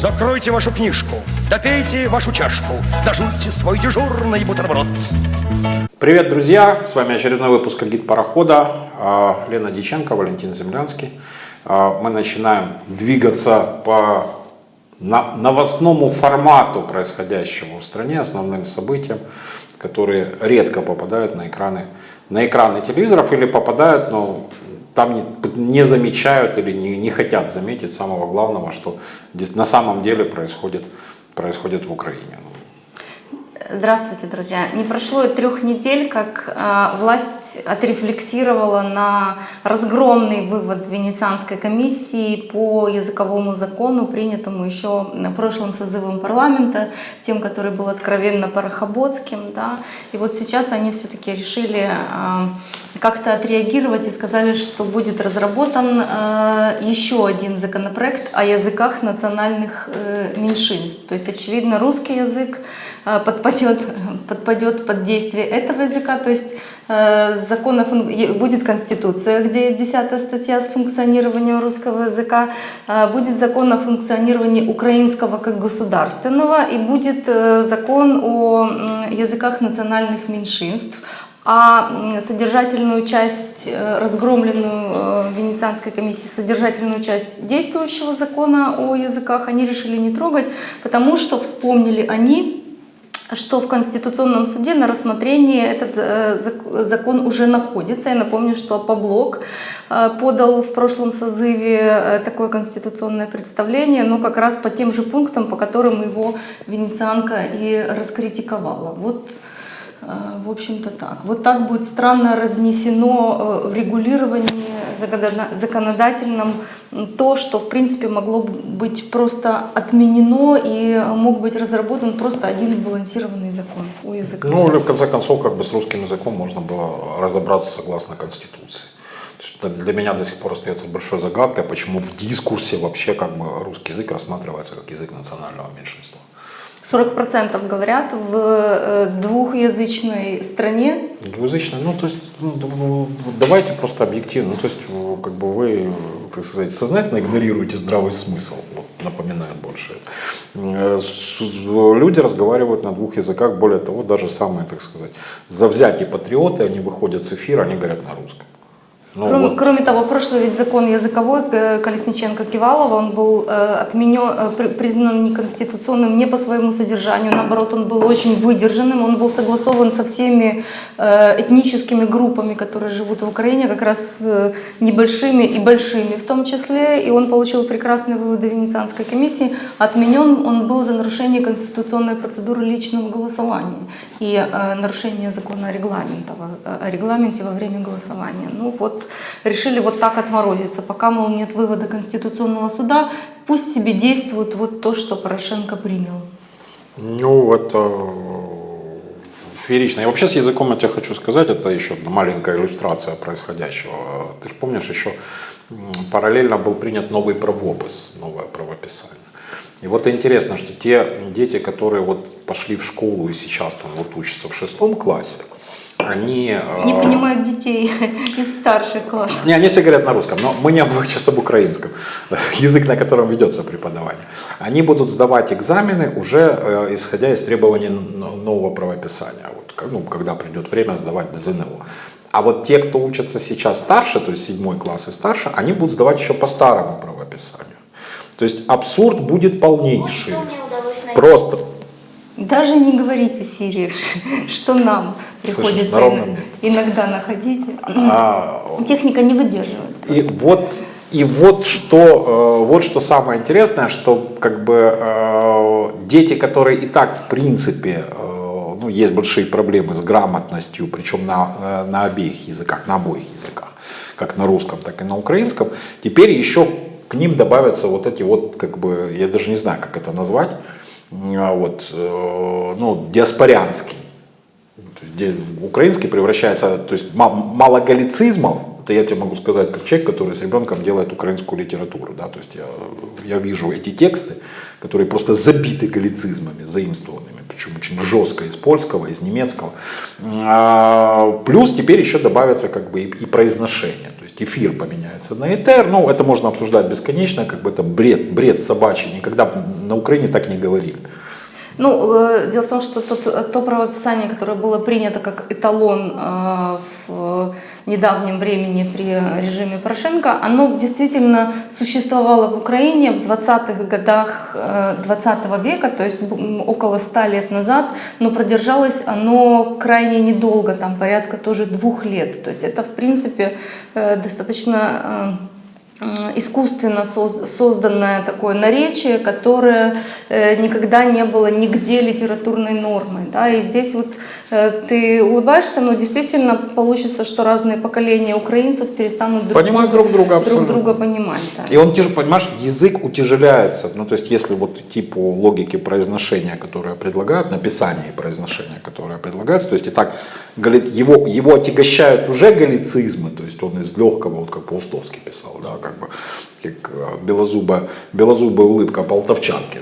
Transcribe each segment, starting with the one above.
Закройте вашу книжку, допейте вашу чашку, дожуйте свой дежурный бутерброд. Привет, друзья! С вами очередной выпуск «Гид парохода». А, Лена Диченко, Валентин Землянский. А, Мы начинаем двигаться по новостному формату происходящего в стране, основным событиям, которые редко попадают на экраны, на экраны телевизоров или попадают, но там не, не замечают или не, не хотят заметить самого главного, что на самом деле происходит, происходит в Украине. Здравствуйте, друзья. Не прошло и трех недель, как а, власть отрефлексировала на разгромный вывод Венецианской комиссии по языковому закону, принятому еще на прошлом созывом парламента, тем, который был откровенно парохоботским. Да. И вот сейчас они все-таки решили а, как-то отреагировать и сказали, что будет разработан а, еще один законопроект о языках национальных э, меньшинств. То есть, очевидно, русский язык подпадет, подпадет под действие этого языка, то есть э, закон о фун- е- будет конституция, где есть 10 статья с функционированием русского языка, э, будет закон о функционировании украинского как государственного и будет э, закон о языках национальных меньшинств, а содержательную часть, э, разгромленную э, Венецианской комиссией, содержательную часть действующего закона о языках они решили не трогать, потому что вспомнили они, что в Конституционном суде на рассмотрении этот э, зак- закон уже находится. Я напомню, что Паблок э, подал в прошлом созыве э, такое конституционное представление, но как раз по тем же пунктам, по которым его Венецианка и раскритиковала. Вот в общем-то так. Вот так будет странно разнесено э, в регулировании законодательном то, что в принципе могло бы быть просто отменено и мог быть разработан просто один сбалансированный закон о языках. Ну или в конце концов, как бы с русским языком можно было разобраться согласно Конституции. Для меня до сих пор остается большой загадкой, почему в дискурсе вообще как бы русский язык рассматривается как язык национального меньшинства. 40% говорят в э, двухязычной стране. Двуязычно, ну то есть ну, давайте просто объективно, ну, то есть как бы вы, так сказать, сознательно игнорируете здравый смысл, вот, напоминает больше. Э, Люди разговаривают на двух языках, более того, даже самые, так сказать, завзятые патриоты, они выходят с эфира, они говорят на русском. Ну, кроме, вот. кроме того, прошлый ведь закон языковой э, Колесниченко-Кивалова, он был э, отменен, э, при- признан неконституционным не по своему содержанию, наоборот, он был очень выдержанным, он был согласован со всеми э, этническими группами, которые живут в Украине, как раз э, небольшими и большими в том числе, и он получил прекрасные выводы Венецианской комиссии. Отменен он был за нарушение конституционной процедуры личного голосования и э, нарушение закона о, о регламенте во время голосования. Ну вот решили вот так отморозиться, пока, мол, нет вывода Конституционного суда, пусть себе действует вот то, что Порошенко принял. Ну, это феерично. И вообще с языком я тебе хочу сказать, это еще маленькая иллюстрация происходящего. Ты же помнишь, еще параллельно был принят новый правопис, новое правописание. И вот интересно, что те дети, которые вот пошли в школу и сейчас там вот учатся в шестом классе, они... Не э, понимают детей из старших классов. не, они все говорят на русском, но мы не об- сейчас об украинском, язык, на котором ведется преподавание. Они будут сдавать экзамены уже э, исходя из требований нового правописания, вот, как- ну, когда придет время сдавать ЗНО. А вот те, кто учатся сейчас старше, то есть седьмой класс и старше, они будут сдавать еще по старому правописанию. То есть абсурд будет полнейший. Просто. Даже не говорите Сирии, что нам приходится на ин- месте. иногда находить. А, Техника не выдерживает. И вот, и вот что, э, вот что самое интересное, что как бы э, дети, которые и так в принципе, э, ну, есть большие проблемы с грамотностью, причем на, на обеих языках, на обоих языках, как на русском, так и на украинском, теперь еще к ним добавятся вот эти вот, как бы, я даже не знаю, как это назвать, вот, э, ну, диаспорянский. Украинский превращается, то есть ма- мало галлицизмов, это я тебе могу сказать как человек, который с ребенком делает украинскую литературу, да, то есть я, я вижу эти тексты, которые просто забиты галлицизмами, заимствованными, причем очень жестко из польского, из немецкого. А, плюс теперь еще добавятся как бы и произношение, то есть эфир поменяется на этер, ну это можно обсуждать бесконечно, как бы это бред, бред собачий, никогда на Украине так не говорили. Ну, э, дело в том, что тот, то правописание, которое было принято как эталон э, в недавнем времени при режиме Порошенко, оно действительно существовало в Украине в 20-х годах 20 века, то есть около 100 лет назад, но продержалось оно крайне недолго, там порядка тоже двух лет. То есть это, в принципе, э, достаточно искусственно созданное такое наречие, которое э, никогда не было нигде литературной нормой. Да? И здесь вот э, ты улыбаешься, но действительно получится, что разные поколения украинцев перестанут друг, Понимают друг друга, друг друга понимать. Да. И он, понимаешь, язык утяжеляется. Ну, то есть, если вот идти по логике произношения, которое предлагают, написания и произношения, которое предлагается, то есть, и так его, его отягощают уже галлицизмы, то есть, он из легкого, вот как Паустовский писал, да, как бы, как э, белозубая, белозубая улыбка полтовчанки.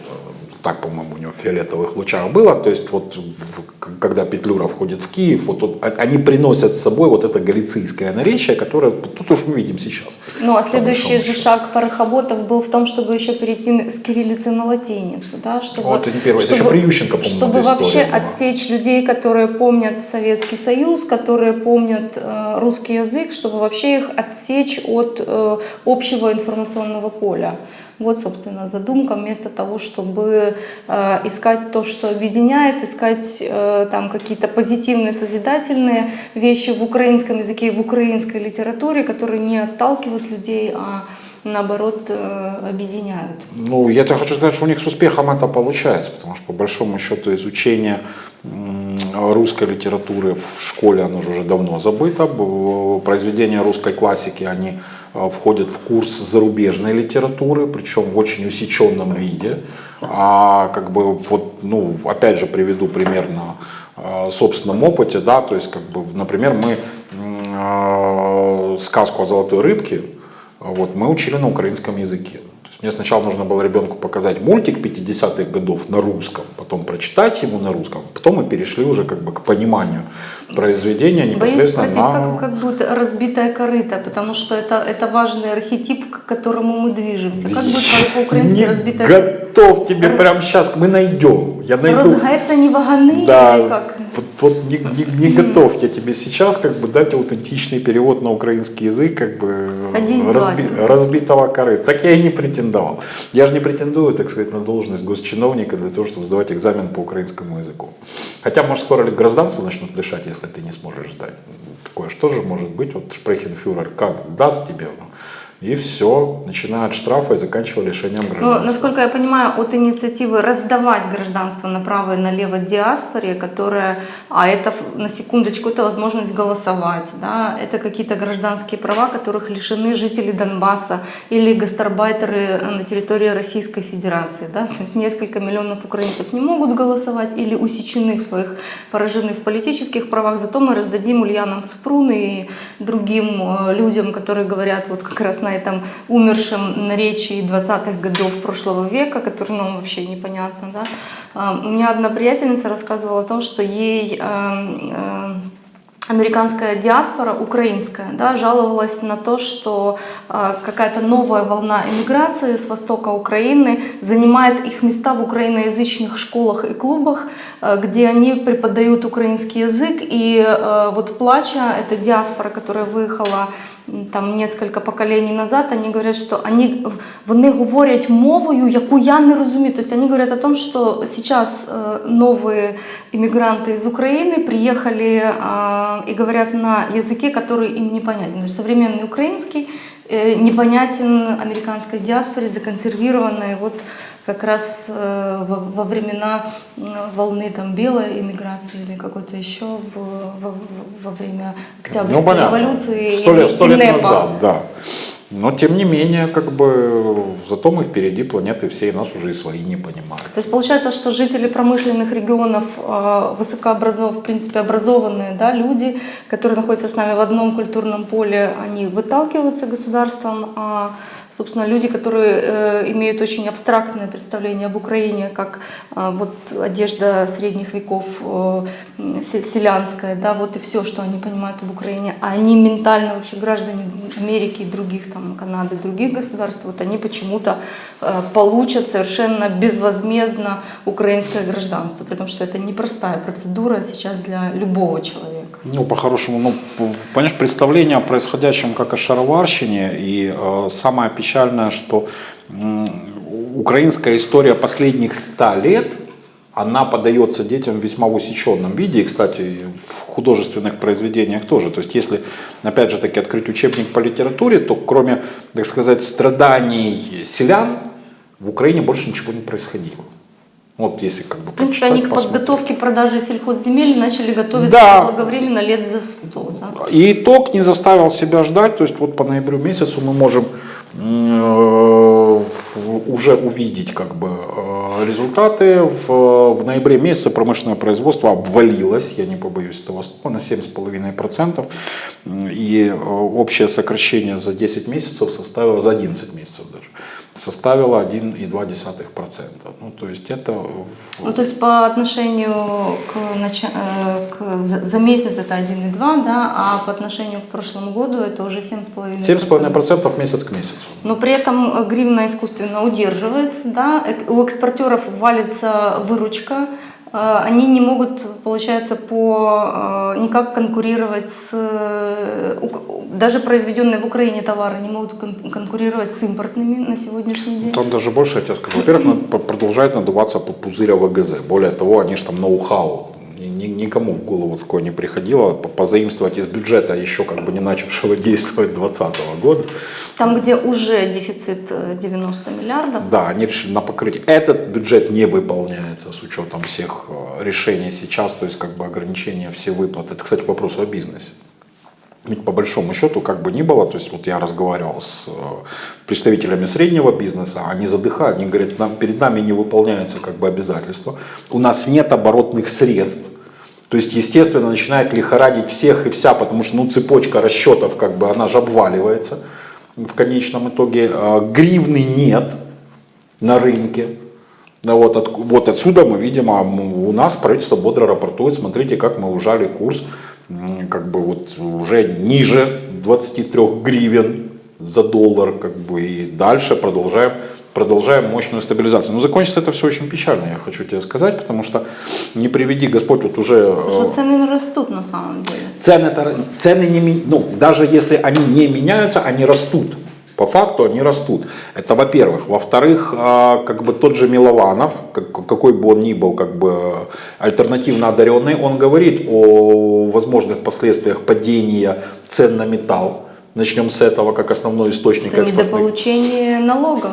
Так, по-моему, у него в фиолетовых лучах было. То есть, вот в, когда Петлюра входит в Киев, вот, вот, они приносят с собой вот это галицийское наречие, которое тут уж мы видим сейчас. Ну, а следующий же шаг парохоботов был в том, чтобы еще перейти с кириллицы на латиницу, да, чтобы, вот, это не первое, чтобы, это еще при Ющенко, по-моему, Чтобы вообще была. отсечь людей, которые помнят Советский Союз, которые помнят э, русский язык, чтобы вообще их отсечь от э, общего информационного поля. Вот, собственно, задумка, вместо того, чтобы э, искать то, что объединяет, искать э, там какие-то позитивные, созидательные вещи в украинском языке, в украинской литературе, которые не отталкивают людей, а наоборот э, объединяют. Ну, я тебе хочу сказать, что у них с успехом это получается, потому что по большому счету изучение русской литературы в школе, оно же уже давно забыто. Произведения русской классики, они э, входят в курс зарубежной литературы, причем в очень усеченном виде. А как бы вот, ну, опять же приведу пример на э, собственном опыте, да, то есть, как бы, например, мы сказку о золотой рыбке, вот, мы учили на украинском языке. Мне сначала нужно было ребенку показать мультик 50-х годов на русском, потом прочитать ему на русском, потом мы перешли уже как бы к пониманию произведения непосредственно Боюсь спросить, на... как, как будет разбитая корыта, потому что это, это важный архетип, к которому мы движемся. Как будет по-украински разбитая корыта? Готов тебе прямо сейчас, мы найдем. Я найду. Розгается не ваганы да, или как? Вот, вот не, не, не готов я тебе сейчас как бы дать аутентичный перевод на украинский язык, как бы разби, разбитого корыта. Так я и не претендовал. Я же не претендую, так сказать, на должность госчиновника для того, чтобы сдавать экзамен по украинскому языку. Хотя, может, скоро гражданство начнут лишать, если ты не сможешь сдать. Такое что же может быть? Вот Шпрехенфюрер как даст тебе? Ну, и все, начиная от штрафа и заканчивая лишением гражданства. Но, насколько я понимаю, от инициативы раздавать гражданство направо и налево диаспоре, которая, а это на секундочку, это возможность голосовать, да, это какие-то гражданские права, которых лишены жители Донбасса или гастарбайтеры на территории Российской Федерации, да, то есть несколько миллионов украинцев не могут голосовать или усечены в своих, поражены в политических правах, зато мы раздадим Ульянам Супруны и другим э, людям, которые говорят вот как раз на на этом умершем наречии 20-х годов прошлого века, который нам вообще непонятно. Да? А, у меня одна приятельница рассказывала о том, что ей эм, э, американская диаспора, украинская, да, жаловалась на то, что э, какая-то новая волна эмиграции с востока Украины занимает их места в украиноязычных школах и клубах, э, где они преподают украинский язык. И вот плача, эта диаспора, которая выехала там несколько поколений назад, они говорят, что они, вони говорять мовою, яку я не розумію. То есть они говорят о том, что сейчас новые иммигранты из Украины приехали и говорят на языке, который им непонятен. То есть современный украинский непонятен американской диаспоре, законсервированной вот как раз э, во, времена волны там белой иммиграции или какой-то еще в, во, во время Октябрьской ну, революции. Сто лет, сто лет назад, да. Но тем не менее, как бы, зато мы впереди планеты всей, нас уже и свои не понимают. То есть получается, что жители промышленных регионов, э, высокообразованные, в принципе, образованные да, люди, которые находятся с нами в одном культурном поле, они выталкиваются государством, а собственно, люди, которые э, имеют очень абстрактное представление об Украине, как э, вот одежда средних веков э, се- селянская, да, вот и все, что они понимают об Украине, а они ментально вообще граждане Америки и других, там, Канады, других государств, вот они почему-то э, получат совершенно безвозмездно украинское гражданство, при том, что это непростая процедура сейчас для любого человека. Ну, по-хорошему, ну, понимаешь, представление о происходящем как о шароварщине, и э, самое печальное, что м, украинская история последних ста лет, она подается детям в весьма усеченном виде, и, кстати, в художественных произведениях тоже. То есть, если, опять же таки, открыть учебник по литературе, то кроме, так сказать, страданий селян, в Украине больше ничего не происходило. Вот если как бы В принципе, они к посмотреть. подготовке продажи сельхозземель начали готовиться Да. благовременно лет за 100. Да? И итог не заставил себя ждать, то есть вот по ноябрю месяцу мы можем уже увидеть как бы э, результаты. В, в ноябре месяце промышленное производство обвалилось, я не побоюсь этого слова, на 7,5%. М, И э, общее сокращение за 10 месяцев составило, за 11 месяцев даже, составило 1,2%. Ну, то есть это Ну, то есть по отношению к, нача- э, к за, месяц это 1,2, да, а по отношению к прошлому году это уже 7,5%. 7,5% месяц к месяцу. Но при этом гривна искусственно удерживается, да, у экспортеров валится выручка, они не могут, получается, по, э, никак конкурировать с, э, даже произведенные в Украине товары не могут кон- конкурировать с импортными на сегодняшний день. Там даже больше, я тебе скажу. Во-первых, продолжает надуваться пузырь ВГЗ. Более того, они же там ноу-хау. Ни- ни- Никому в голову такое не приходило по- позаимствовать из бюджета, еще как бы не начавшего действовать 2020 года. Там, где уже дефицит э, 90 миллиардов, Да, они решили на покрытие. Этот бюджет не выполняется с учетом всех э, решений сейчас, то есть как бы ограничения все выплаты. Это, кстати, к вопросу о бизнесе. Ведь по большому счету, как бы ни было, то есть вот я разговаривал с э, представителями среднего бизнеса, они задыхают, они говорят, нам, перед нами не выполняется как бы обязательства, у нас нет оборотных средств, то есть, естественно, начинает лихорадить всех и вся, потому что ну, цепочка расчетов, как бы, она же обваливается в конечном итоге. Э, Гривны нет на рынке. Да, вот, от- вот отсюда мы видим, а у нас правительство бодро рапортует, смотрите, как мы ужали курс, как бы вот уже ниже 23 гривен за доллар, как бы и дальше продолжаем, продолжаем мощную стабилизацию. Но закончится это все очень печально, я хочу тебе сказать, потому что не приведи Господь вот уже э, что цены растут на самом деле. цены, цены не, ну, даже если они не меняются, они растут. По факту они растут. Это во-первых. Во-вторых, а, как бы тот же Милованов, как- какой бы он ни был как бы альтернативно одаренный, он говорит о возможных последствиях падения цен на металл. Начнем с этого как основной источник Это недополучение налогов.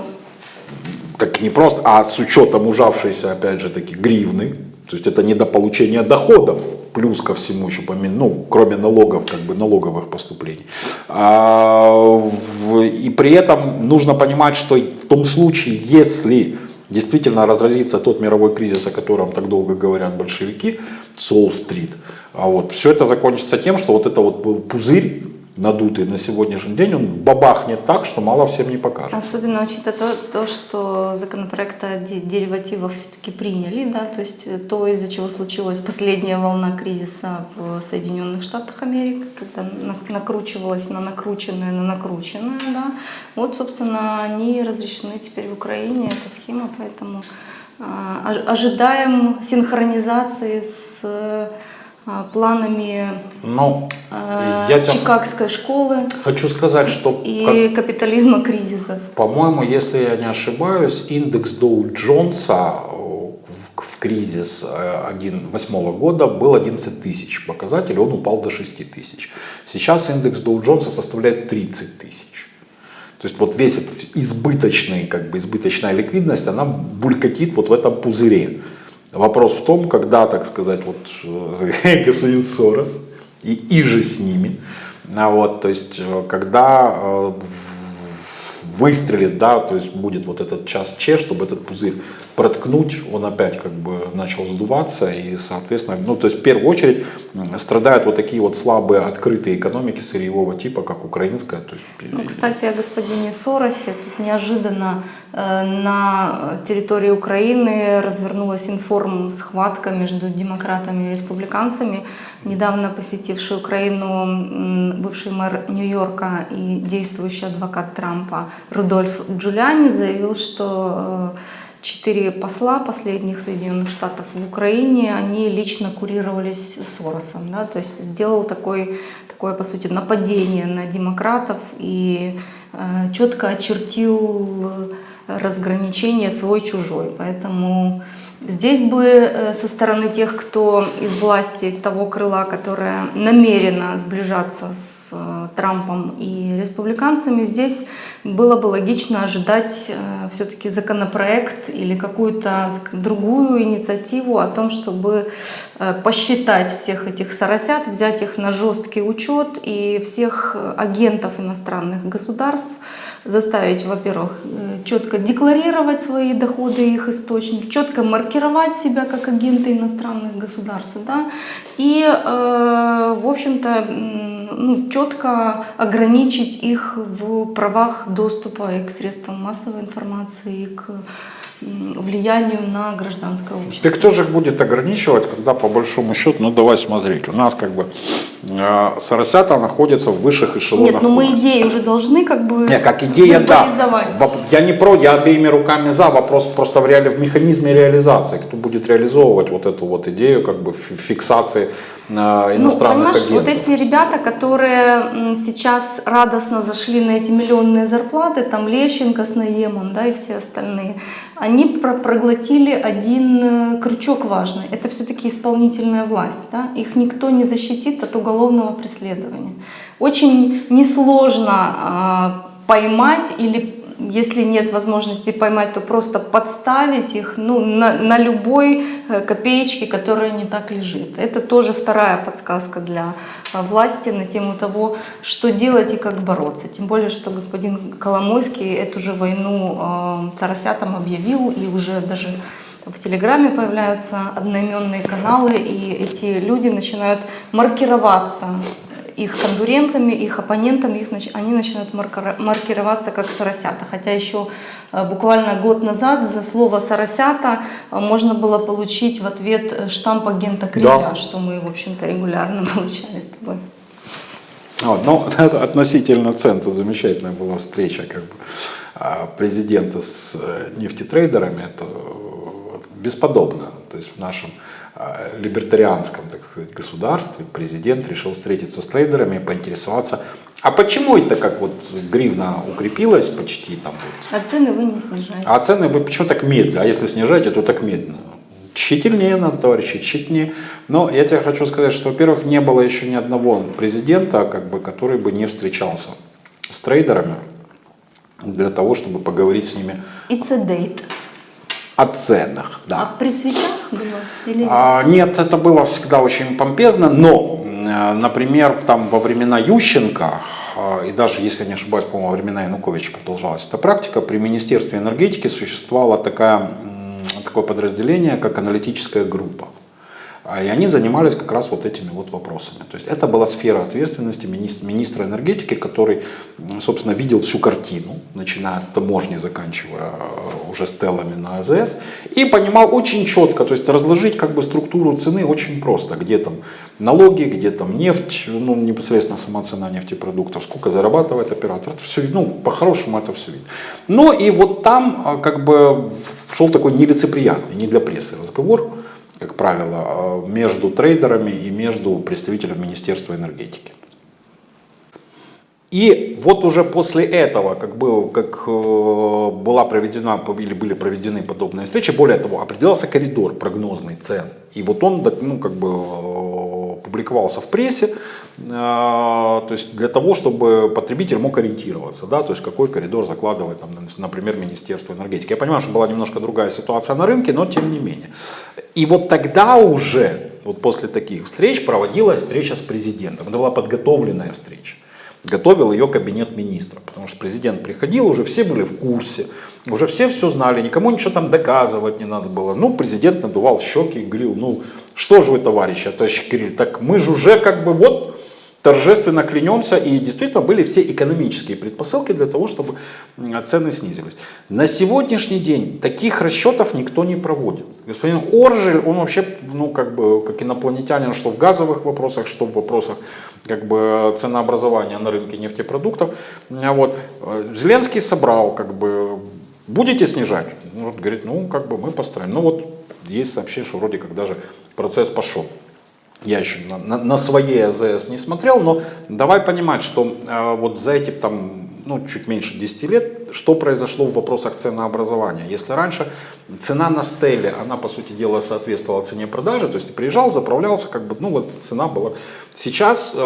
Так не просто, а с учетом ужавшейся, опять же таки, гривны, то есть это недополучение доходов, плюс ко всему еще, помимо, ну, кроме налогов, как бы налоговых поступлений. А, и при этом нужно понимать, что в том случае, если действительно разразится тот мировой кризис, о котором так долго говорят большевики, Солл-стрит, а вот все это закончится тем, что вот это вот пузырь, надутый на сегодняшний день, он бабахнет так, что мало всем не покажет. Особенно учитывая то, то, что законопроект о де- деривативах все-таки приняли, да, то есть э, то, из-за чего случилась последняя волна кризиса в Соединенных Штатах Америки, когда на- накручивалось на накрученное, на накрученное, да, вот, собственно, они разрешены теперь в Украине, эта схема, поэтому а, ож- ожидаем синхронизации с планами Ну, а, я Чикагской школы хочу сказать, что, как- и капитализма кризисов. по-моему, если я не ошибаюсь, индекс Доу Джонса э, в, кризис 2008 года был 11 тысяч показатель, он упал до 6 тысяч. Сейчас индекс Доу Джонса составляет 30 тысяч. То есть вот весь этот избыточный, как бы избыточная ликвидность, она булькатит вот в этом пузыре. Вопрос в том, когда, так сказать, вот э, господин Сорос и, и же с ними, а вот, то есть э, когда э, выстрелит, да, то есть будет вот этот час Че, чтобы этот пузырь проткнуть, он опять как бы начал сдуваться и, соответственно, ну, то есть в первую очередь страдают вот такие вот слабые открытые экономики сырьевого типа, как украинская. То есть, Ну, кстати, о господине Соросе. Тут неожиданно э, на территории Украины развернулась информ-схватка между демократами и республиканцами. Недавно посетивший Украину бывший мэр Нью-Йорка и действующий адвокат Трампа Рудольф Джулиани заявил, что э, четыре посла последних Соединенных Штатов в Украине, они лично курировались Соросом, да, то есть сделал такой, такое, по сути, нападение на демократов и э, четко очертил разграничение свой-чужой. Поэтому здесь бы э, со стороны тех, кто из власти того крыла, которое намерено сближаться с э, Трампом и республиканцами, здесь было бы логично ожидать все-таки законопроект или какую-то другую инициативу о том, чтобы э, посчитать всех этих соросят, взять их на жесткий учет и всех э, агентов иностранных государств заставить, во-первых, э, четко декларировать свои доходы и их источник, четко маркировать себя как агенты иностранных государств, да, и, э, в общем-то, ну, четко ограничить их в правах доступа и к средствам массовой информации, и к влиянию на гражданское общество. Да кто же их будет ограничивать, когда по большому счету, ну давай смотреть, у нас как бы э, Соросята находится в высших эшелонах Нет, но мы власти. идеи уже должны как бы Не, как идея, да. Я не про, я обеими руками за. Вопрос просто в, реали... в механизме реализации. Кто будет реализовывать вот эту вот идею как бы фи- фиксации э, Ну, иностранных понимаешь, агентов? вот эти ребята, которые сейчас радостно зашли на эти миллионные зарплаты, там Лещенко с Наемом, да, и все остальные, они про- проглотили один э, крючок важный. Это все-таки исполнительная власть, да? Их никто не защитит от уголовного преследования. Очень несложно а, поймать или если нет возможности поймать, то просто подставить их ну, на, на любой э, копеечке, которая не так лежит. Это тоже вторая подсказка для э, власти на тему того, что делать и как бороться. Тем более, что господин Коломойский эту же войну э, царосятам объявил и уже даже в Телеграме появляются одноименные каналы, и эти люди начинают маркироваться их конкурентами, их оппонентами, их, они начинают маркироваться как соросята. Хотя еще э, буквально год назад за слово соросята можно было получить в ответ э, штамп агента Кремля, Да. что мы, в общем-то, регулярно получали с тобой. Вот, ну, относительно цен, то замечательная была встреча как бы, а, президента с э, нефтетрейдерами, это бесподобно. То есть в нашем а, либертарианском так сказать, государстве президент решил встретиться с трейдерами и поинтересоваться, а почему это как вот гривна укрепилась почти там вот, А цены вы не снижаете. а цены вы почему так медленно? А если снижаете, то так медленно. Тщательнее надо, товарищи, тщательнее. Но я тебе хочу сказать, что, во-первых, не было еще ни одного президента, как бы, который бы не встречался с трейдерами для того, чтобы поговорить с ними It's a date. О ценах. Да. А при свечах было? Или нет? А, нет, это было всегда очень помпезно, но, э, например, там во времена Ющенко, э, и даже, если я не ошибаюсь, по-моему, во времена Януковича продолжалась эта практика, при Министерстве энергетики существовало такая, такое подразделение, как аналитическая группа. А, И они занимались как раз вот этими вот вопросами. То есть это была сфера ответственности министра, энергетики, который, собственно, видел всю картину, начиная от таможни, заканчивая э, уже стеллами на АЗС, и понимал очень четко, то есть разложить как бы структуру цены очень просто, где там налоги, где там нефть, ну непосредственно сама цена нефтепродуктов, сколько зарабатывает оператор, это все, ну по-хорошему это все видно. Но и вот там а, как бы шел такой нелицеприятный, не для прессы разговор, как правило, э, между трейдерами и между представителем Министерства энергетики. И вот уже после этого, как, был, как э, была проведена или были проведены подобные встречи, более того, определялся коридор прогнозный цен. И вот он ну, как бы, э, публиковался в прессе, э, то есть для того, чтобы потребитель мог ориентироваться, да, то есть какой коридор закладывает, там, например, Министерство энергетики. Я понимаю, что была немножко другая ситуация на рынке, но тем не менее. И вот тогда уже, вот после таких встреч, проводилась встреча с президентом. Это была подготовленная встреча. Готовил ее кабинет министров. Потому что президент приходил, уже все были в курсе, уже все все знали, никому ничего там доказывать не надо было. Ну, президент надувал щеки и говорил, ну, что же вы, товарищи, товарищ Кирилл, так мы же уже как бы вот торжественно клянемся, и действительно были все экономические предпосылки для того, чтобы цены снизились. На сегодняшний день таких расчетов никто не проводит. Господин Оржель, он вообще, ну, как бы, как инопланетянин, что в газовых вопросах, что в вопросах как бы ценообразования на рынке нефтепродуктов. Вот. Зеленский собрал, как бы, будете снижать? Вот, говорит, ну, как бы мы постараемся. Ну, вот есть сообщение, что вроде как даже процесс пошел. Я еще на, на, на своей АЗС не смотрел, но давай понимать, что э, вот за эти там, ну, чуть меньше 10 лет, что произошло в вопросах ценообразования. Если раньше цена на стеле, она по сути дела соответствовала цене продажи, то есть приезжал, заправлялся, как бы, ну вот цена была. Сейчас, э,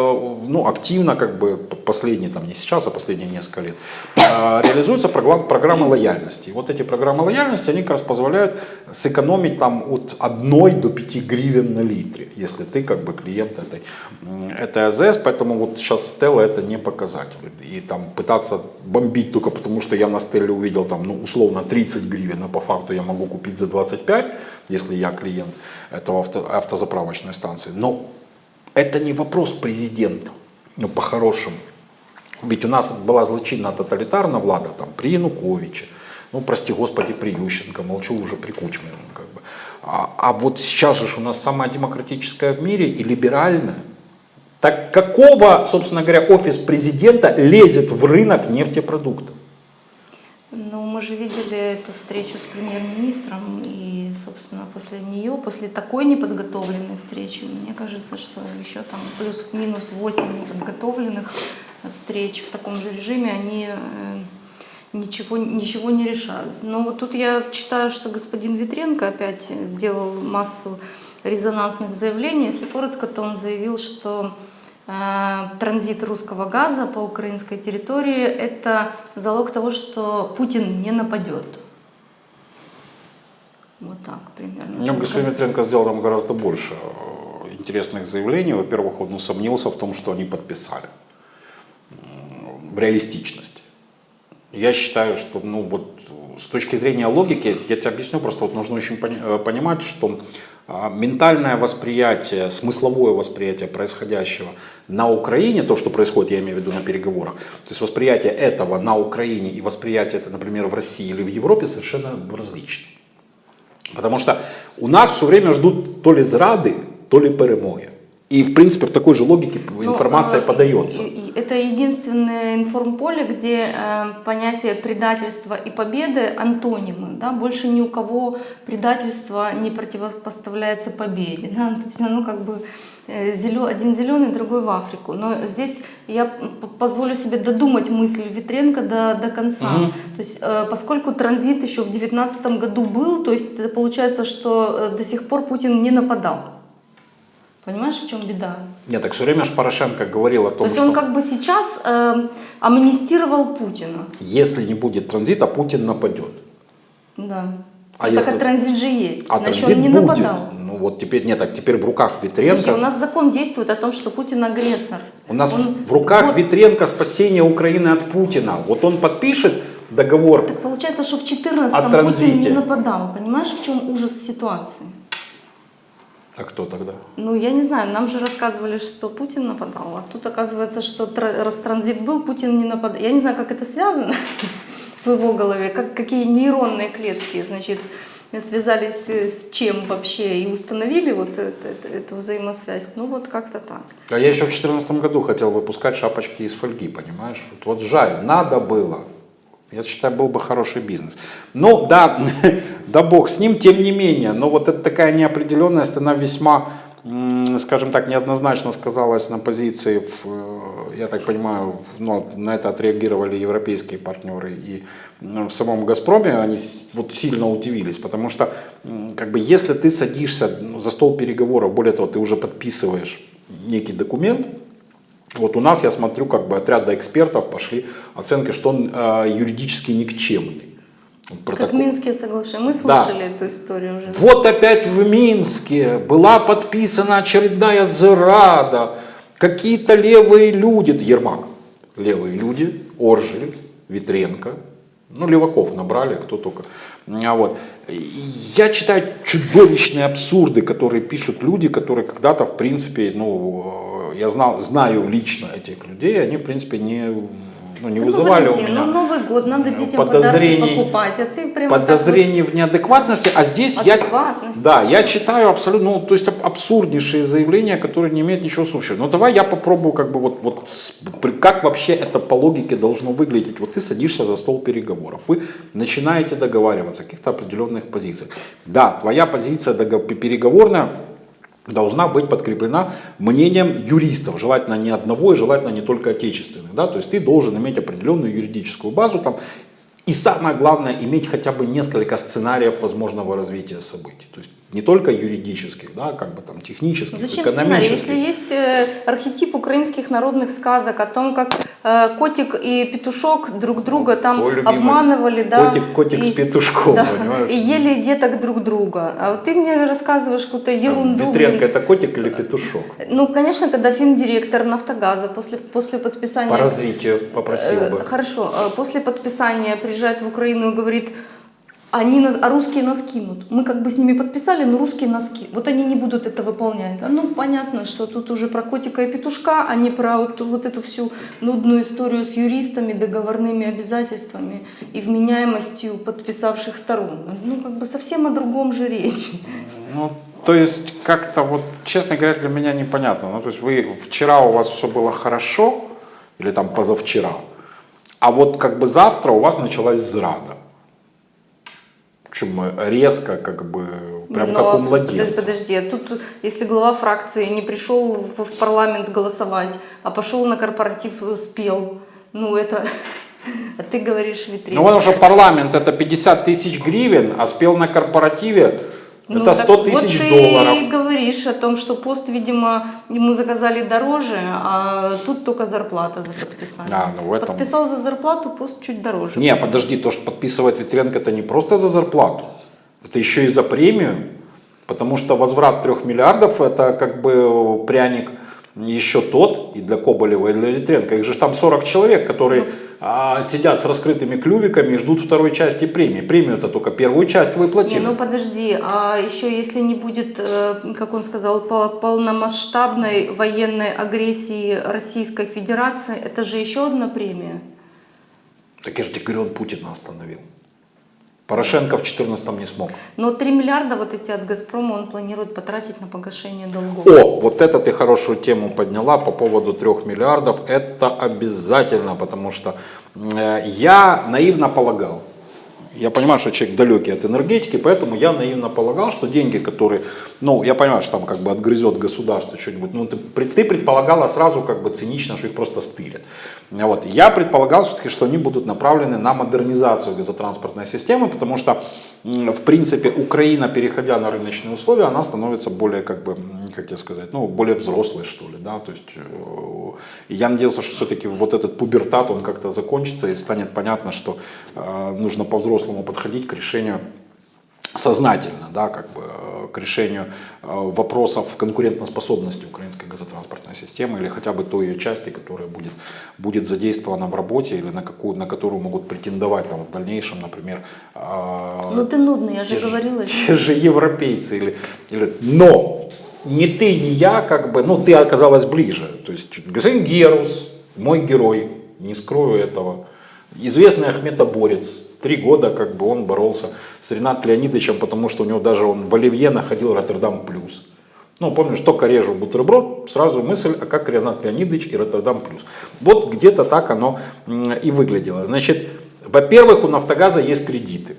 ну, активно, как бы, последние, там, не сейчас, а последние несколько лет, э, реализуются программы, лояльности. И вот эти программы лояльности, они как раз позволяют сэкономить там от 1 до 5 гривен на литре, если ты как бы клиент этой, этой АЗС, поэтому вот сейчас Стелла это не показатель. И там пытаться бомбить только потому, что я на Стелле увидел там, ну, условно 30 гривен, а по факту я могу купить за 25, если я клиент этого авто, автозаправочной станции. Но это не вопрос президента, ну, по-хорошему. Ведь у нас была злочинна тоталитарна влада там, при Януковиче, ну, прости господи, при Ющенко, молчу уже при Кучме. ну, Как бы. а, а вот сейчас же у нас самая демократическая в мире и либеральная. Так какого, собственно говоря, офис президента лезет в рынок нефтепродуктов? Ну, мы же видели эту встречу с премьер-министром, и, собственно, после нее, после такой неподготовленной встречи, мне кажется, что еще там плюс-минус 8 неподготовленных встреч в таком же режиме, они э, ничего, ничего не решают. Но вот тут я читаю, что господин Витренко опять сделал массу резонансных заявлений. Если коротко, то он заявил, что транзит русского газа по украинской территории – это залог того, что Путин не нападет. Вот так примерно. Ну, господин Ветренко сделал там гораздо больше э, интересных заявлений. Во-первых, он усомнился в том, что они подписали. В реалистичности. Я считаю, что ну, вот, с точки зрения логики, я тебе объясню, просто вот нужно очень пони- э, понимать, что ментальное восприятие, смысловое восприятие происходящего на Украине, то, что происходит, я имею в виду на переговорах, то есть восприятие этого на Украине и восприятие это, например, в России или в Европе совершенно различны. Потому что у нас все время ждут то ли зрады, то ли перемоги. И, в принципе, в такой же логике Ну, информация э, подается. и- и Это единственное информполе, где э, понятие предательства и победы антонимы. Да? Больше ни у кого предательство не противопоставляется победе. Да? То есть оно как бы э, зелё- один зеленый, другой в Африку. Но здесь я позволю себе додумать мысль Витренко до, до конца. Мгм. То есть, э, поскольку транзит еще в 2019 году был, то есть получается, что до сих пор Путин не нападал. Понимаешь, в чем беда? Нет, так все время же Порошенко говорил о То том, есть что он как бы сейчас э, амнистировал Путина. если не будет транзита, Путин нападет. Да. А Ну, если- Так а транзит же есть. А Значит, транзит он не будет. нападал. Ну вот теперь нет, так теперь в руках Витренко. Подожди, у нас закон действует о том, что Путин агрессор. У нас Он- в руках Вот. Витренко спасение Украины от Путина. Вот он подпишет договор. Так получается, что в О 14-м транзите. Путин не нападал. Понимаешь, в чем ужас ситуации? А кто тогда? Ну, я не знаю, нам же рассказывали, что Путин нападал, а тут оказывается, что раз транзит был, Путин не нападал. Я не знаю, как это связано в его голове, как, какие нейронные клетки, значит, связались э, с чем вообще и установили вот это- это- эту взаимосвязь. Ну, вот как-то так. А я еще в 2014 году хотел выпускать шапочки из фольги, понимаешь? Вот, вот жаль, надо было. Я считаю, был бы хороший бизнес. Ну да, да бог с ним, тем не менее. Но вот это такая неопределенность, она весьма, скажем так, неоднозначно сказалась на позиции, в, э, я так понимаю, в- ну, на это отреагировали европейские партнеры. И ну, в самом «Газпроме» они вот сильно удивились, потому что как бы, если ты садишься ну, за стол переговоров, более того, ты уже подписываешь некий документ, вот у нас, я смотрю, как бы от ряда экспертов пошли оценки, что он э, юридически никчемный. Вот Как протокол. Минские соглашения. Мы Да. слышали эту историю уже. Вот опять в Минске была подписана очередная зрада. Какие-то левые люди, Ермак, левые люди, Оржель, Витренко, ну, Леваков набрали, кто только. А вот. Я читаю чудовищные абсурды, которые пишут люди, которые когда-то, в принципе, ну, я знал, знаю лично этих людей, они, в принципе, не, ну, не Ну, вызывали у Валентин, меня ну, Новый год, надо детям подозрений- покупать, а ты прямо так подозрений в неадекватности, а здесь я, да, я читаю абсолютно, ну, то есть аб- абсурднейшие заявления, которые не имеют ничего общего. Ну давай я попробую, как бы вот, вот как вообще это по логике должно выглядеть. Вот ты садишься за стол переговоров, вы начинаете договариваться о каких-то определенных позициях. Да, твоя позиция переговорная должна быть подкреплена мнением юристов, желательно не одного и желательно не только отечественных. Да? То есть ты должен иметь определенную юридическую базу там, и самое главное, иметь хотя бы несколько сценариев возможного развития событий. То есть не только юридических, да, как бы там технических, Зачем сценарий, экономических. если есть э, архетип украинских народных сказок о том, как котик и петушок друг друга там Твой любимый обманывали, да, котик, котик с и- петушком, да, понимаешь? и ели деток друг друга. А вот ты мне рассказываешь какую-то ерунду. Витренко блин. это котик или петушок? Ну, конечно, когда финдиректор Нафтогаза после, после подписания... По развитию попросил Э, бы. Хорошо, э, после подписания приезжает в Украину и говорит, они, а русские нас кинут. Мы как бы с ними подписали, но русские нас. Вот они не будут это выполнять. А Ну, понятно, что тут уже про котика и петушка, а не про вот, вот эту всю нудную историю с юристами, договорными обязательствами и вменяемостью подписавших сторон. Ну, как бы совсем о другом же речь. Ну, то есть как-то вот, честно говоря, для меня непонятно. Ну, то есть вы вчера у вас все было хорошо, или там позавчера, а вот как бы завтра у вас началась зрада. Причем резко, как бы, прям Но как у младенца. Подожди, а тут если глава фракции не пришел в, в парламент голосовать, а пошел на корпоратив э, спел, ну это, а ты говоришь витрина. Ну, потому что парламент это 50 тысяч гривен, а спел на корпоративе Ну, это так 100 тысяч вот долларов. ты говоришь о том, что пост, видимо, ему заказали дороже, а тут только зарплата за подписание. А, ну в этом- Подписал за зарплату, пост чуть дороже. Не, подожди, то, что подписывает Витренко, это не просто за зарплату, это еще и за премию, потому что возврат трех миллиардов это как бы пряник еще тот и для Коболева, и для Витренко. Их же там 40 человек, которые а, сидят с раскрытыми клювиками и ждут второй части премии. Премию это только первую часть выплатили. Не, ну подожди, а еще если не будет, э, как он сказал, по- полномасштабной военной агрессии Российской Федерации, это же еще одна премия. Так я же тебе говорю, он Путина остановил. Порошенко в 14 не смог. Но 3 миллиарда вот эти от «Газпрома» он планирует потратить на погашение долгов. О, вот это ты хорошую тему подняла по поводу трех миллиардов. Это обязательно, потому что э, я наивно полагал, я понимаю, что человек далекий от энергетики, поэтому я наивно полагал, что деньги, которые, ну, я понимаю, что там как бы отгрызет государство что-нибудь, ну, ты, ты предполагала сразу как бы цинично, что их просто стырят. Вот. Я предполагал, все-таки, что они будут направлены на модернизацию газотранспортной системы, потому что, в принципе, Украина, переходя на рыночные условия, она становится более, как бы, как тебе сказать, ну, более взрослой, что ли, да, то есть, э, я надеялся, что все-таки вот этот пубертат, он как-то закончится и станет понятно, что э, нужно по-взрослому подходить к решению сознательно, да, как бы э, к решению э, вопросов конкурентоспособности украинской газотранспортной системы или хотя бы той ее части, которая будет, будет задействована в работе или на, какую, на которую могут претендовать там, в дальнейшем, например, э, Ну ты нудный, я же те, говорила. те же европейцы. Или, или, но ни ты, ни я, как бы, ну ты оказалась ближе. То есть господин Герус, мой герой, не скрою этого, известный ахметоборец, три года как бы он боролся с Ренатом Леонидовичем, потому что у него даже он в Оливье находил Роттердам плюс. Ну, помнишь, только режу бутерброд, сразу мысль, а как Ренат Леонидович и Роттердам плюс. Вот где-то так оно и выглядело. Значит, во-первых, у Нафтогаза есть кредиты.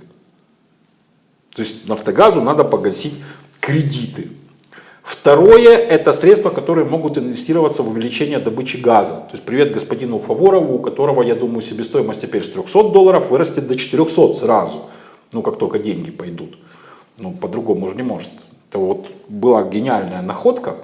То есть Нафтогазу надо погасить кредиты. Второе – это средства, которые могут инвестироваться в увеличение добычи газа. То есть привет господину Фаворову, у которого, я думаю, себестоимость теперь с 300 долларов вырастет до 400 сразу. Ну, как только деньги пойдут. Ну, по-другому же не может. Это вот была гениальная находка.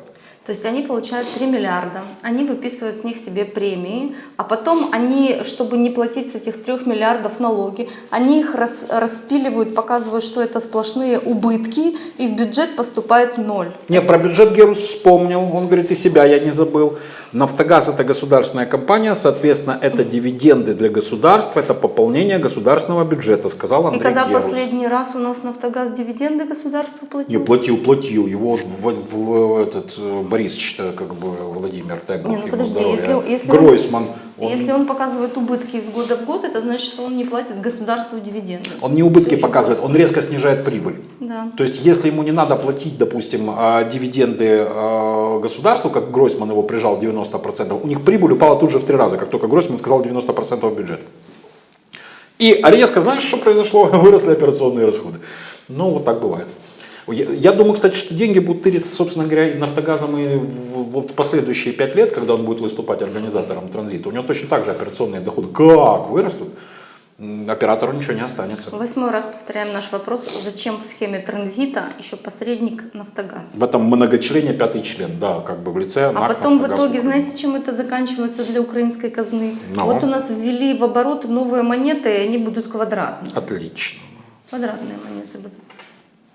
То есть они получают 3 миллиарда, они выписывают с них себе премии, а потом они, чтобы не платить с этих 3 миллиардов налоги, они их рас- распиливают, показывают, что это сплошные убытки, и в бюджет поступает ноль. Не, про бюджет Герус вспомнил, он говорит, и себя я не забыл. Нафтогаз это государственная компания, соответственно, это дивиденды для государства, это пополнение государственного бюджета, сказал И Андрей когда Герус. последний раз у нас Нафтогаз дивиденды государству платил? Не, платил, платил. Его в, в- в- этот э, Борисович-то, как бы Владимир, бог Не, ну подожди, здоровья. если- если он- Гройсман, он, Если он показывает убытки из года в год, это значит, что он не платит государству дивиденды. он не убытки показывает, просто. он резко снижает прибыль. Да. То есть, если ему не надо платить, допустим, а, дивиденды а, государству, как Гройсман его прижал 90%, у них прибыль упала тут же в три раза, как только Гройсман сказал 90% бюджета. И резко, знаешь, что произошло? Выросли операционные расходы. Ну, вот так бывает. Я, думаю, кстати, что деньги будут тыриться, собственно говоря, нафтогазом и в, вот последующие пять лет, когда он будет выступать организатором транзита. У него точно так же операционные доходы как вырастут, оператору ничего не останется. Восьмой раз повторяем наш вопрос, зачем в схеме транзита еще посредник Нафтогаз? В этом многочлене пятый член, да, как бы в лице А НАК, потом в «Нафтогаз итоге, Украины». знаете, чем это заканчивается для украинской казны? Ну. Вот у нас ввели в оборот новые монеты, и они будут квадратные. Отлично. Квадратные монеты будут.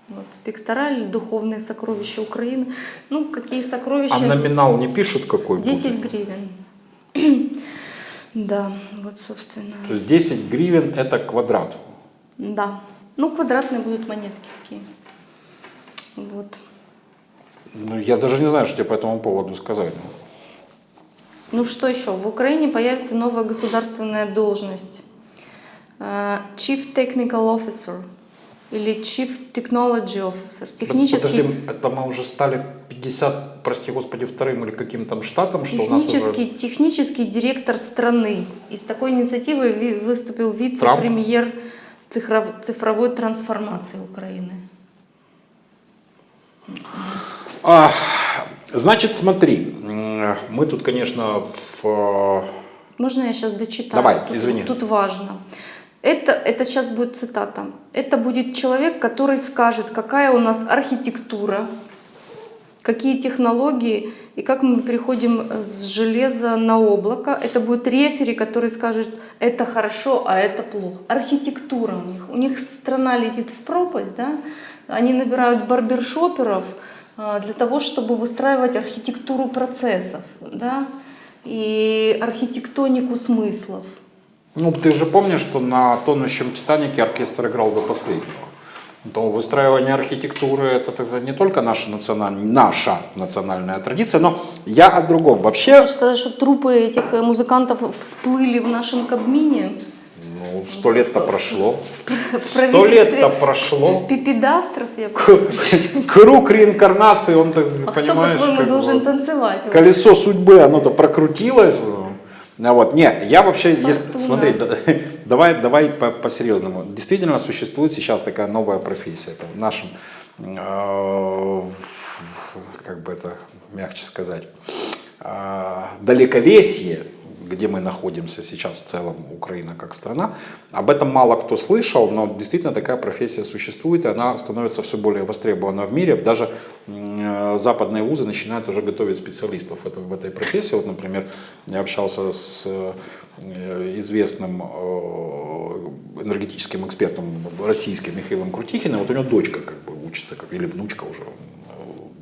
Вот, пектораль, духовные сокровища Украины. Ну, какие сокровища? А номинал не пишут какой 10 будет? гривен. Да, вот, собственно. То есть 10 гривен это квадрат. Да. Ну, квадратные будут монетки такие. Вот. Ну, я даже не знаю, что тебе по этому поводу сказать. Ну что еще? В Украине появится новая государственная должность. Э, Chief Technical Officer или Chief Technology Officer. Технический, Подожди, это мы уже стали 50, прости господи, вторым или каким там штатом, что у нас технический, уже... технический директор страны. И с такой инициативой ви- выступил вице-премьер цифров- цифровой трансформации Украины. А, значит, смотри, мы тут, конечно, в... Можно я сейчас дочитаю? Давай, тут, извини. Тут важно. Это, это сейчас будет цитата. Это будет человек, который скажет, какая у нас архитектура, какие технологии и как мы переходим э, с железа на облако. Это будет рефери, который скажет, это хорошо, а это плохо. Архитектура у них. У них страна летит в пропасть, да? Они набирают барбершоперов э, для того, чтобы выстраивать архитектуру процессов, да? и архитектонику смыслов. Ну, ты же помнишь, что на тонущем Титанике оркестр играл до последнего. То выстраивание архитектуры это так сказать, не только наша национальная, наша национальная традиция, но я о другом. Вообще, Хочешь сказать, что трупы этих э, музыкантов всплыли в нашем Кабмине? ну, сто лет-то прошло. Сто лет-то прошло. пипедастров, я Круг реинкарнации, он, так А кто, понимаешь, по-твоему, как бы должен танцевать? Колесо судьбы, оно-то прокрутилось. А вот, не, я вообще, если, смотри, да- давай, давай по- по-серьезному. Действительно существует сейчас такая новая профессия. Это в нашем, э, как бы это мягче сказать, э, далековесье, где мы находимся сейчас в целом, Украина как страна, об этом мало кто слышал, но действительно такая профессия существует, и она становится все более востребована в мире. Даже западные вузы начинают уже готовить специалистов в, этой профессии. Вот, например, я общался с э, известным э, энергетическим экспертом российским Михаилом Крутихиным. Вот у него дочка как бы учится, или внучка уже,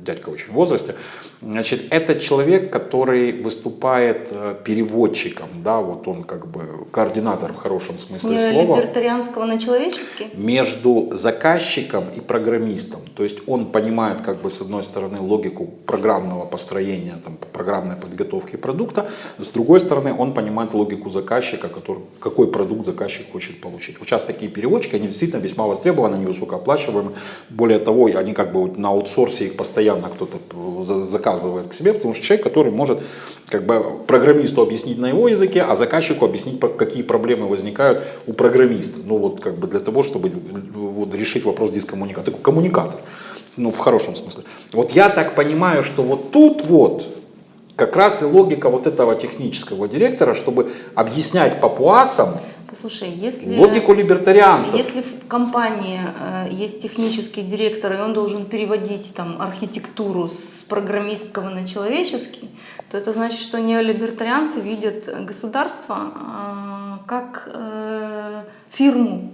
дядька очень в возрасте. Значит, это человек, который выступает э, переводчиком, да, вот он как бы координатор в хорошем С смысле слова либертарианского на человеческий? между заказчиком и программистом. То есть он понимает, как бы, с одной стороны, логику программного построения, там, программной подготовки продукта, с другой стороны, он понимает логику заказчика, который, какой продукт заказчик хочет получить. Вот сейчас такие переводчики, они действительно весьма востребованы, они высокооплачиваемы. Более того, они как бы вот на аутсорсе их постоянно кто-то за- заказывает к себе, потому что человек, который может как бы программисту объяснить на его языке, а заказчику объяснить, какие проблемы возникают у программиста. Ну вот как бы для того, чтобы вот, решить вопрос дискоммуникации. Такой коммуникатор. Ну, в хорошем смысле. Вот я так понимаю, что вот тут вот как раз и логика вот этого технического директора, чтобы объяснять папуасам, Послушай, если... Логику либертарианцев. Если в компании э, есть технический директор, и он должен переводить там архитектуру с программистского на человеческий, то это значит, что неолибертарианцы видят государство э, как э, фирму.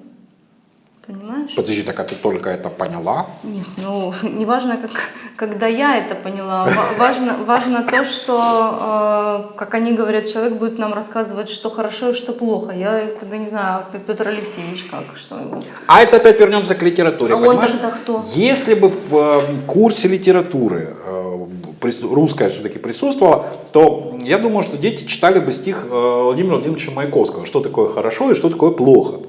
Понимаешь? Подожди, так а ты только это поняла? Нет, ну не важно, как, когда я это поняла. Ва- Важно, важно то, что, э, как они говорят, человек будет нам рассказывать, что хорошо и что плохо. Я тогда не знаю, Петр Алексеевич как, что его. А это опять вернемся к литературе. А он понимаешь? тогда кто? Если бы в э, курсе литературы э, русская все-таки присутствовала, то я думаю, что дети читали бы стих э, Владимира Владимировича Маяковского, что такое хорошо и что такое плохо.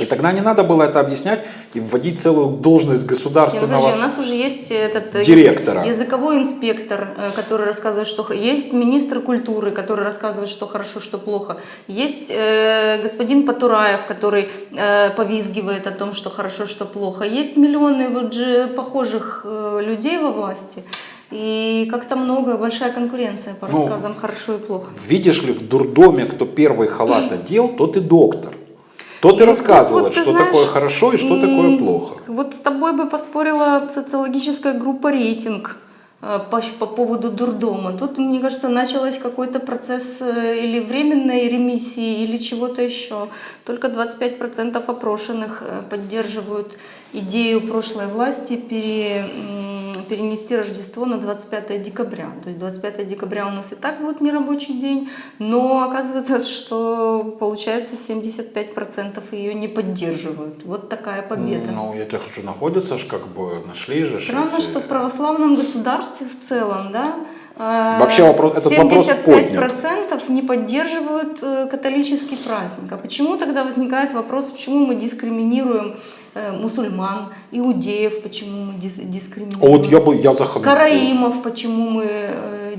И тогда не надо было это объяснять и вводить целую должность государственного... подожди, у нас уже есть этот э, Директора. язы- языковой инспектор, э, который рассказывает, что есть министр культуры, который рассказывает, что хорошо, что плохо. Есть э, господин Потураев, который э, повизгивает о том, что хорошо, что плохо. Есть миллионы вот же похожих э, людей во власти. И как-то много, большая конкуренция по Ну, рассказам хорошо и плохо. Видишь ли, в дурдоме, кто первый халат одел, тот и доктор. Тот и Ну, рассказывает, тут вот, ты что знаешь, такое хорошо и что такое плохо. Вот с тобой бы поспорила социологическая группа «Рейтинг» э, по, по поводу дурдома. Тут, мне кажется, началось какой-то процесс э, или временной ремиссии, или чего-то еще. Только 25% опрошенных э, поддерживают идею прошлой власти пере, перенести Рождество на 25 декабря. То есть 25 декабря у нас и так будет нерабочий день, но оказывается, что получается 75% ее не поддерживают. Вот такая победа. Ну, я тебе хочу, находятся ж как бы, нашли же. Странно, эти- что в православном государстве в целом, да, э, Вообще вопрос- этот вопрос 75% не поддерживают э, католический праздник. А почему тогда возникает вопрос, почему мы дискриминируем мусульман, иудеев, почему мы дис- дискриминируем? вот я бы, я заходил. Караимов, почему мы э,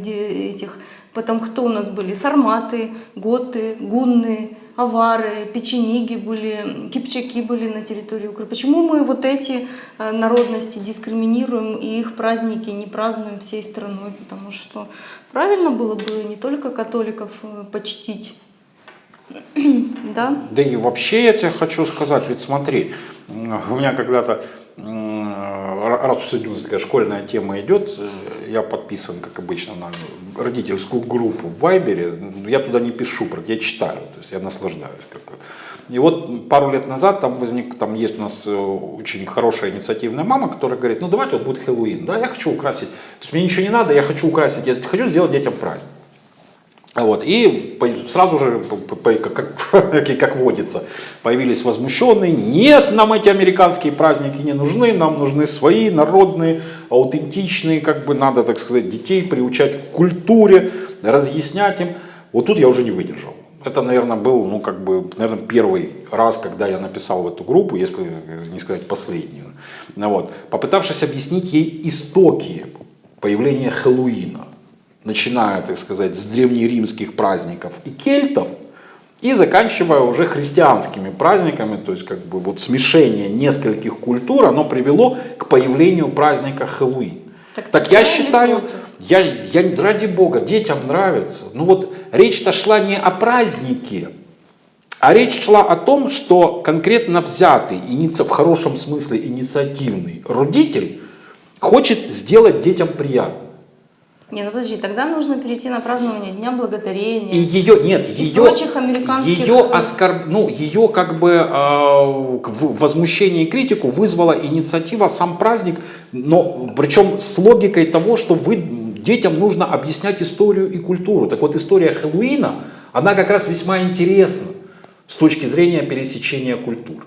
этих, потом кто у нас были? Сарматы, готы, гунны, авары, печениги были, кипчаки были на территории Украины. Почему мы вот эти э, народности дискриминируем и их праздники не празднуем всей страной? Потому что правильно было бы не только католиков э, почтить, да? Да и вообще я тебе хочу сказать, ведь смотри, у меня когда-то, раз уж сегодня такая школьная тема идет, э, я подписан, как обычно, на родительскую группу в Вайбере, я туда не пишу, я читаю, то есть я наслаждаюсь. И вот пару лет назад там возник, там есть у нас э, очень хорошая инициативная мама, которая говорит, ну давайте вот будет Хэллоуин, да, я хочу украсить, то есть мне ничего не надо, я хочу украсить, я хочу сделать детям праздник. Вот, и сразу же, как, водится, появились возмущенные. Нет, нам эти американские праздники не нужны, нам нужны свои, народные, аутентичные, как бы надо, так сказать, детей приучать к культуре, разъяснять им. Вот тут я уже не выдержал. Это, наверное, был, ну, как бы, наверное, первый раз, когда я написал в эту группу, если не сказать последний. Ну, вот, попытавшись объяснить ей истоки появления Хэллоуина начиная, так сказать, с древнеримских праздников и кельтов, и заканчивая уже христианскими праздниками, то есть как бы вот смешение нескольких культур, оно привело к появлению праздника Хэллоуин. Так Так, я считаю, я, я, ради бога, детям нравится. Ну вот речь-то шла не о празднике, а речь шла о том, что конкретно взятый, иници- в хорошем смысле инициативный родитель хочет сделать детям приятно. Не, ну подожди, тогда нужно перейти на празднование Дня Благодарения. И ее нет, И ее, прочих американских- ее оскорб, ну ее как бы э, возмущение и критику вызвала инициатива сам праздник, но причем с логикой того, что вы детям нужно объяснять историю и культуру. Так вот история Хэллоуина, она как раз весьма интересна с точки зрения пересечения культур.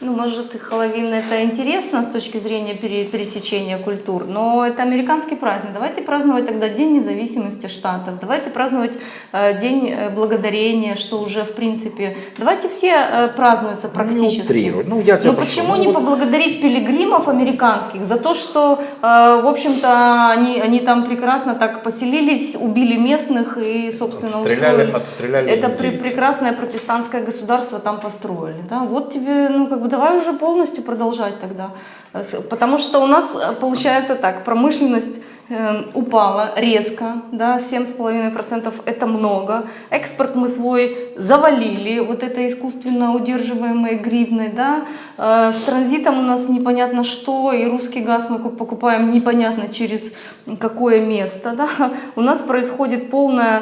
Ну, может, и Хэллоуин это интересно с точки зрения пере- пересечения культур, но это американский праздник. Давайте праздновать тогда День независимости штатов, давайте праздновать э, День э, благодарения, что уже в принципе. Давайте все э, празднуются практически. Не. Ну, я тебя Но прошу. почему Ну, не вот- поблагодарить пилигримов американских за то, что, э, в общем-то, они, они там прекрасно так поселились, убили местных и, собственно, Отстреляли- устроили. отстреляли Это при- прекрасное протестантское государство там построили. Да? Вот тебе, ну как бы давай уже полностью продолжать тогда. Э, Потому что у нас э, получается так, промышленность э, упала резко, да, 7,5% это много. Экспорт мы свой завалили, вот это искусственно удерживаемой гривной, да. Э, с транзитом у нас непонятно что, и русский газ мы ку- покупаем непонятно через какое место, да. У нас происходит полная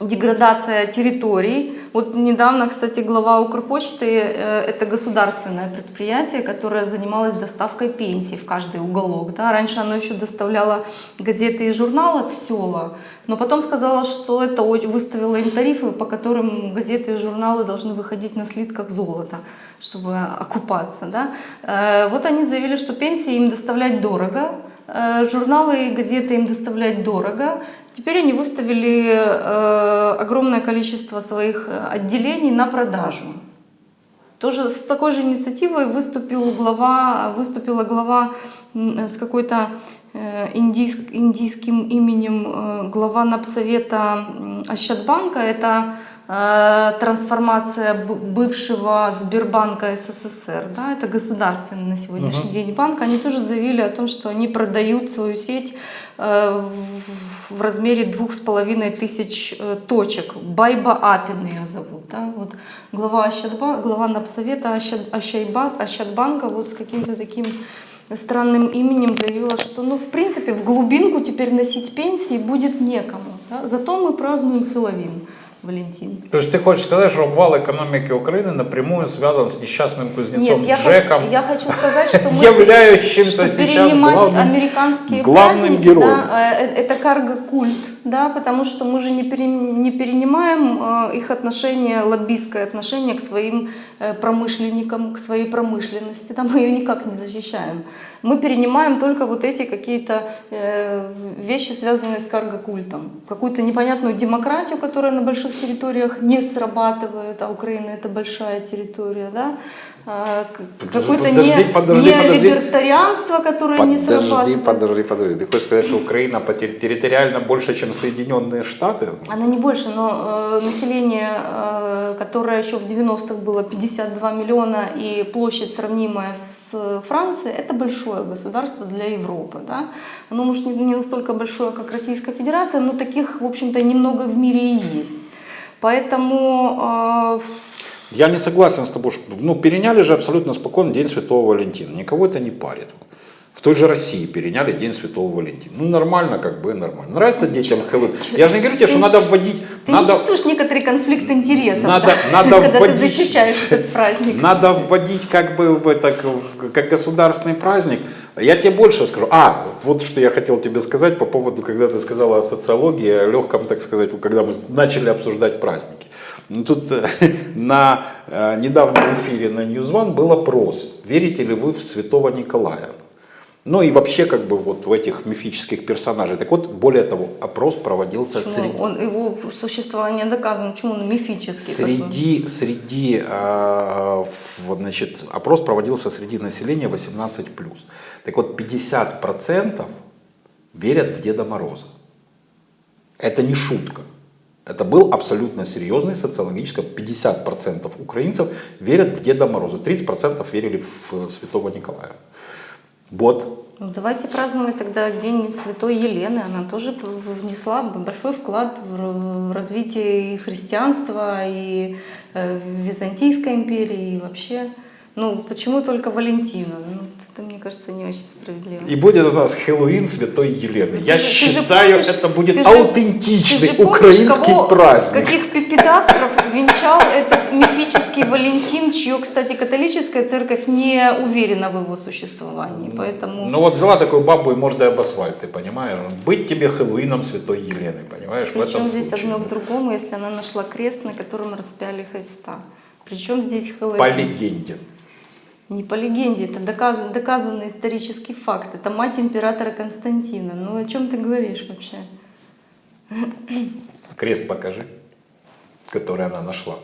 деградация территорий. Вот недавно, кстати, глава Укрпочты, э, это государственное предприятие, которое занималось доставкой пенсий в каждый уголок. Да? Раньше оно еще доставляло газеты и журналы в села, но потом сказала, что это о- выставила им тарифы, по которым газеты и журналы должны выходить на слитках золота, чтобы окупаться. Да? Э, Вот они заявили, что пенсии им доставлять дорого, э, журналы и газеты им доставлять дорого, Теперь они выставили э, огромное количество своих э, отделений на продажу. Тоже с такой же инициативой выступил глава, выступила глава м, с какой-то э, индийск- индийским именем э, глава Напсовета м, Ощадбанка. Это э, трансформация б- бывшего Сбербанка СССР. Да, это государственный на сегодняшний день банк. Они тоже заявили о том, что они продают свою сеть э, в- размере двух с половиной тысяч э, точек. Байба Апин ее зовут. Да? Вот глава, Ощадба, глава Напсовета Ощад, Ощайба- Ощадбанка вот с каким-то таким странным именем заявила, что ну в принципе в глубинку теперь носить пенсии будет некому. да. Зато мы празднуем Хэллоуин, Валентин. То есть ты хочешь сказать, что обвал экономики Украины напрямую связан с несчастным кузнецом Нет, я, Джеком, хочу, я хочу сказать, что мы являющимся сейчас главным, американские главным героем. да, это карго-культ, да, потому что мы же не, пере- не перенимаем э, их отношение, лоббистское отношение к своим э, промышленникам, к своей промышленности, да, мы ее никак не защищаем. Мы перенимаем только вот эти какие-то э, вещи, связанные с карго-культом. Какую-то непонятную демократию, которая на больших территориях не срабатывает, а Украина это большая территория, да, А, какое-то Подожди, не, подожди, подожди. либертарианство, которое не Подожди, срабатывает. подожди, подожди. Ты хочешь сказать, что Украина территориально больше, чем Соединенные Штаты? Она не больше, но э, население, э, которое еще в 90-х было 52 миллиона и площадь сравнимая с Францией, это большое государство для Европы. Да? Оно может не, не настолько большое, как Российская Федерация, но таких, в общем-то, немного в мире и есть. Поэтому э, Я не согласен с тобой, что ну, переняли же абсолютно спокойно День Святого Валентина. Никого это не парит. В той же России переняли День Святого Валентина. Ну, нормально, как бы нормально. Нравится детям Хэллоуин. Я же не говорю тебе, что надо вводить... ты надо, не чувствуешь некоторый конфликт интересов, Надо- да? надо когда ты вводить- защищаешь этот праздник. Надо вводить как бы в это, как государственный праздник. Я тебе больше скажу. А, вот что я хотел тебе сказать по поводу, когда ты сказала о социологии, о легком, так сказать, когда мы начали обсуждать праздники. Ну, тут э, на э, недавнем эфире на News One был опрос, верите ли вы в святого Николая? Ну и вообще как бы вот в этих мифических персонажей. Так вот, более того, опрос проводился Почему? среди... Он, его существование доказано, почему он мифический? Среди, среди э, вот, значит, опрос проводился среди населения 18+. Так вот, 50% верят в Деда Мороза. Это не шутка. Это был абсолютно серьезный социологический. 50% украинцев верят в Деда Мороза. 30% верили в Святого Николая. Вот. Ну, давайте праздновать тогда День Святой Елены. Она тоже внесла большой вклад в развитие и христианства, и э, Византийской империи, и вообще. Ну, почему только Валентина? Ну, это, мне кажется, не очень справедливо. И будет у нас Хэллоуин Святой Елены. Ты Я ты же считаю, помнишь- это будет аутентичный же помнишь, украинский кого- праздник. Каких пипедастров венчал этот мифический Валентин, чье, кстати, католическая церковь не уверена в его существовании. Поэтому... Ну вот взяла такую бабу и мордой об асфальт, ты понимаешь? Быть тебе Хэллоуином Святой Елены, понимаешь? Причем здесь случае. одно к другому, если она нашла крест, на котором распяли Христа? Причем здесь Хэллоуин? По легенде. Не по легенде, это доказан, доказанный исторический факт. Это мать императора Константина. Ну о чем ты говоришь вообще? Крест покажи, который она нашла.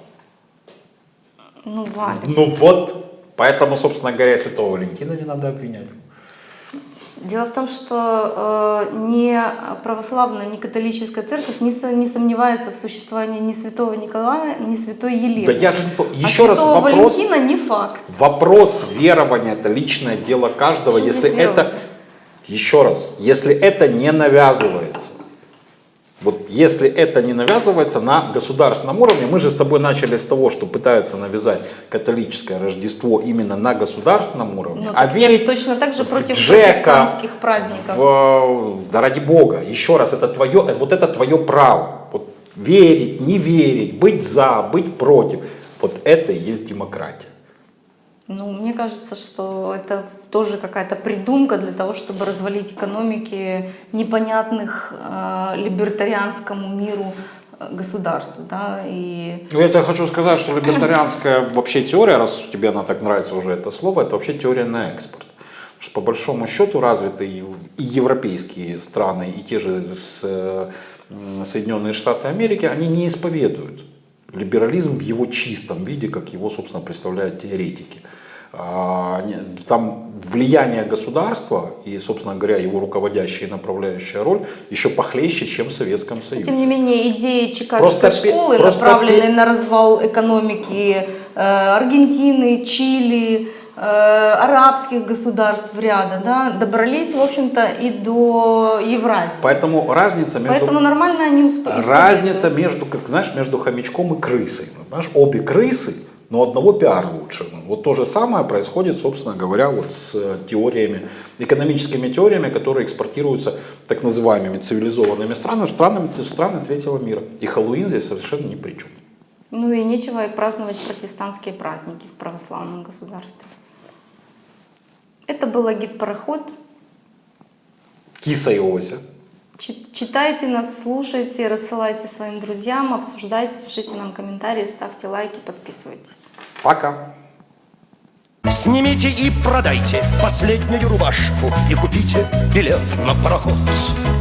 Ну, Валя. Ну вот, поэтому, собственно говоря, Святого Валентина не надо обвинять. Дело в том, что э, ни православная, ни католическая церковь не, со- не сомневается в существовании ни святого Николая, ни святой Елены. Да я же не по- а Еще раз вопрос. Валентина не факт. Вопрос верования – это личное дело каждого. Что Если это? Еще раз, если это не навязывается, вот если это не навязывается на государственном уровне, мы же с тобой начали с того, что пытаются навязать католическое Рождество именно на государственном уровне, Ну, а верить точно так же против Джека, праздников. в- да ради бога, еще раз, это твое, вот это твое право. Вот верить, не верить, быть за, быть против. Вот это и есть демократия. Ну, мне кажется, что это тоже какая-то придумка для того, чтобы развалить экономики непонятных э, либертарианскому миру э, государств, да, и Ну, я тебе хочу сказать, что либертарианская вообще теория, раз тебе она так нравится уже это слово, это вообще теория на экспорт. Что по большому счету развитые и европейские страны, и те же э, Соединенные Штаты Америки, они не исповедуют либерализм в его чистом виде, как его, собственно, представляют теоретики. А, Там влияние государства и, собственно говоря, его руководящая и направляющая роль еще похлеще, чем в Советском Союзе. тем не менее идеи Чикагской Просто школы, просто направленные на развал экономики э, Аргентины, Чили, э, арабских государств ряда, да, добрались, в общем-то, и до Евразии. Поэтому разница между... Поэтому нормально они усп- Разница между, как знаешь, между хомячком и крысой. Понимаешь, обе крысы, но одного пиар лучше. Вот то же самое происходит, собственно говоря, вот с э, теориями, экономическими теориями, которые экспортируются так называемыми цивилизованными странами в страны, третьего мира. И Хэллоуин здесь совершенно ни при чем. Ну и нечего и праздновать протестантские праздники в православном государстве. Это был гид-пароход. Киса и Ося. Чи- Читайте нас, слушайте, рассылайте своим друзьям, обсуждайте, пишите нам комментарии, ставьте лайки, подписывайтесь. Пока. Снимите и продайте последнюю рубашку И купите билет на пароход